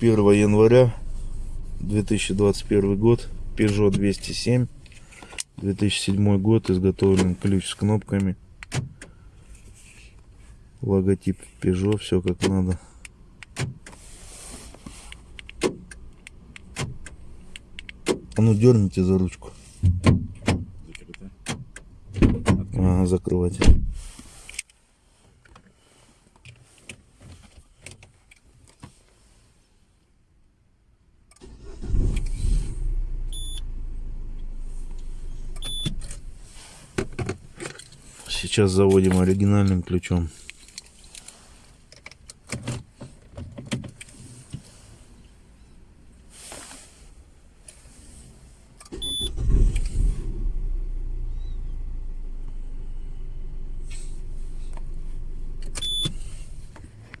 1 января 2021 год. Peugeot 207. 2007 год. Изготовлен ключ с кнопками. Логотип Peugeot. Все как надо. А ну дерните за ручку. Закрыто. Ага, закрывайте. Сейчас заводим оригинальным ключом.